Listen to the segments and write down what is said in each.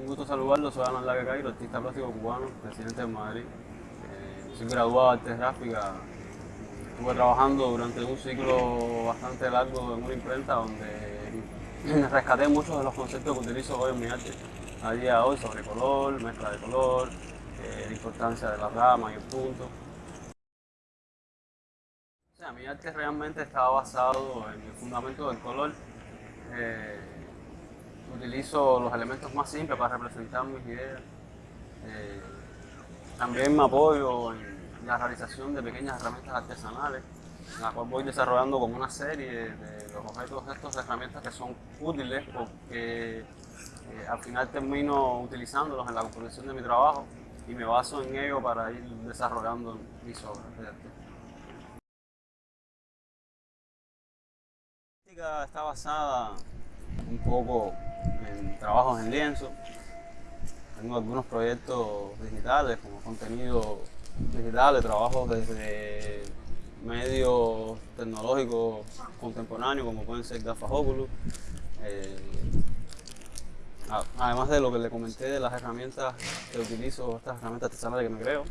un gusto saludarlo, soy Alan Laga Cairo, artista plástico cubano, residente de Madrid. Eh, soy graduado de arte gráfica. Estuve trabajando durante un ciclo bastante largo en una imprenta donde rescaté muchos de los conceptos que utilizo hoy en mi arte a día de hoy sobre color, mezcla de color, eh, la importancia de la rama y el punto. Mi arte realmente estaba basado en el fundamento del color. Eh, utilizo los elementos más simples para representar mis ideas. Eh, también me apoyo en la realización de pequeñas herramientas artesanales, en la cual voy desarrollando como una serie de los objetos de estas herramientas que son útiles porque eh, al final termino utilizándolos en la composición de mi trabajo y me baso en ello para ir desarrollando mis obras de arte. Está basada un poco en trabajos en lienzo. Tengo algunos proyectos digitales como contenido digital, trabajos desde medios tecnológicos contemporáneos como pueden ser gafas Oculus. Eh, además de lo que le comenté de las herramientas que utilizo, estas herramientas artesanales que me creo.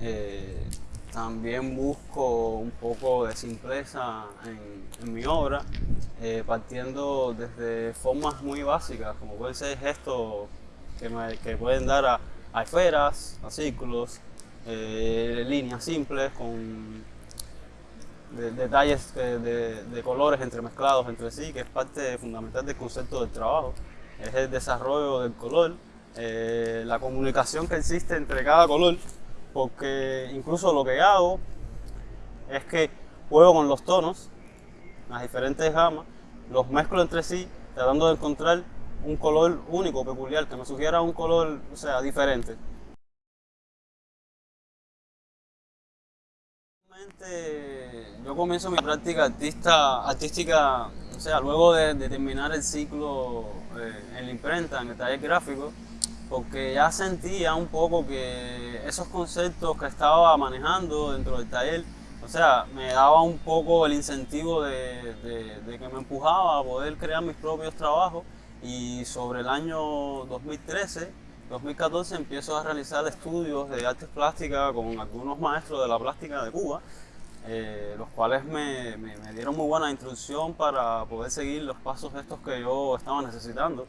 Eh, también busco un poco de simpleza en, mi obra, eh, partiendo desde formas muy básicas, como pueden ser gestos que, pueden dar a, esferas, a círculos, eh, líneas simples con detalles de, de, colores entremezclados entre sí, que es parte fundamental del concepto del trabajo. Es el desarrollo del color, eh, la comunicación que existe entre cada color porque incluso lo que hago es que juego con los tonos, las diferentes gamas, los mezclo entre sí, tratando de encontrar un color único, peculiar, que me sugiera un color, o sea, diferente. Yo comienzo mi práctica artista, artística, o sea, luego de, terminar el ciclo eh, en la imprenta, en el taller gráfico, porque ya sentía un poco que esos conceptos que estaba manejando dentro del taller, o sea, me daba un poco el incentivo de, que me empujaba a poder crear mis propios trabajos y sobre el año 2013, 2014 empiezo a realizar estudios de artes plásticas con algunos maestros de la plástica de Cuba, eh, los cuales me, dieron muy buena instrucción para poder seguir los pasos estos que yo estaba necesitando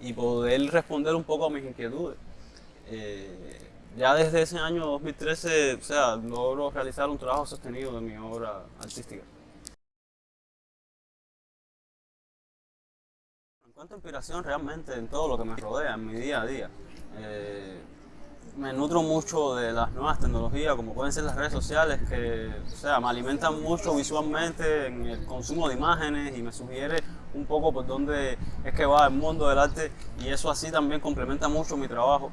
y poder responder un poco a mis inquietudes. Eh, ya desde ese año 2013, o sea, logro realizar un trabajo sostenido de mi obra artística. Encuentro inspiración realmente en todo lo que me rodea, en mi día a día. Eh, me nutro mucho de las nuevas tecnologías, como pueden ser las redes sociales, que o sea, me alimentan mucho visualmente en el consumo de imágenes y me sugiere un poco por dónde es que va el mundo del arte y eso así también complementa mucho mi trabajo.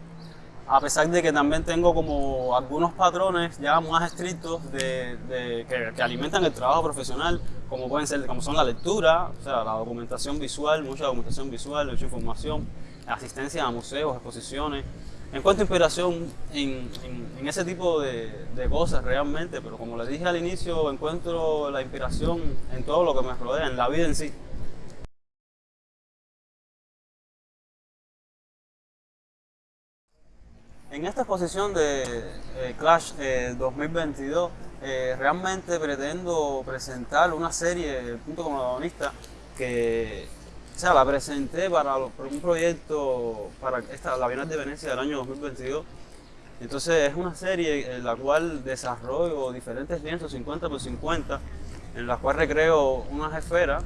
A pesar de que también tengo como algunos patrones ya más estrictos de, que, alimentan el trabajo profesional, como pueden ser, como son la lectura, o sea, la documentación visual, mucha documentación visual, mucha información, asistencia a museos, exposiciones, Encuentro inspiración en, ese tipo de, cosas realmente, pero como les dije al inicio, encuentro la inspiración en todo lo que me rodea, en la vida en sí. En esta exposición de eh, Clash 2022 eh, eh, realmente pretendo presentar una serie, punto como que o sea, la presenté para, un proyecto para esta, la Bienal de Venecia del año 2022. Entonces es una serie en la cual desarrollo diferentes lienzos 50 por 50, en la cual recreo unas esferas.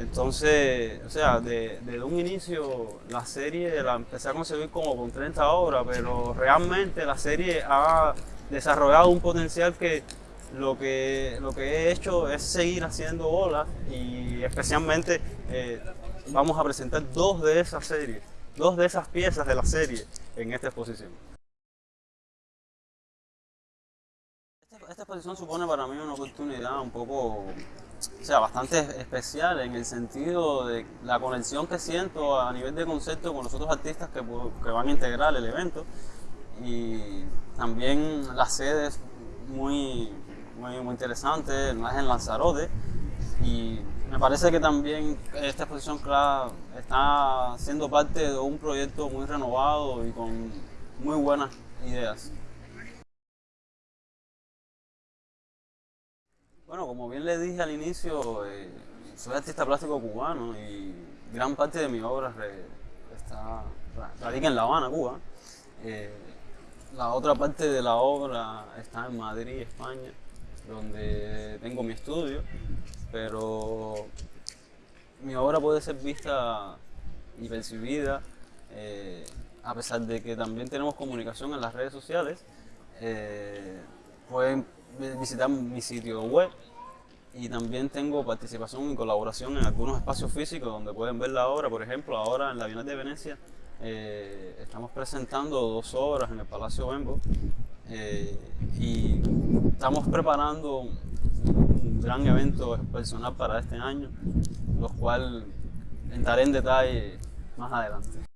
Entonces, o sea, desde un inicio la serie la empecé a concebir como con 30 obras, pero realmente la serie ha desarrollado un potencial que lo que, lo que he hecho es seguir haciendo olas y especialmente eh, vamos a presentar dos de esas series, dos de esas piezas de la serie en esta exposición. Esta exposición supone para mí una oportunidad un poco, o sea, bastante especial en el sentido de la conexión que siento a nivel de concepto con los otros artistas que, van a integrar el evento y también las sedes muy, muy, muy interesantes, más en Lanzarote y me parece que también esta exposición claro, está siendo parte de un proyecto muy renovado y con muy buenas ideas. Bueno, como bien le dije al inicio, eh, soy artista plástico cubano y gran parte de mi obra está, radica en La Habana, Cuba. Eh, la otra parte de la obra está en Madrid, España, donde tengo mi estudio, pero mi obra puede ser vista y percibida, eh, a pesar de que también tenemos comunicación en las redes sociales, eh, pueden visitar mi sitio web y también tengo participación y colaboración en algunos espacios físicos donde pueden ver la obra, por ejemplo, ahora en la Bienal de Venecia eh, estamos presentando dos obras en el Palacio Bembo eh, y estamos preparando un gran evento personal para este año, lo cual entraré en detalle más adelante.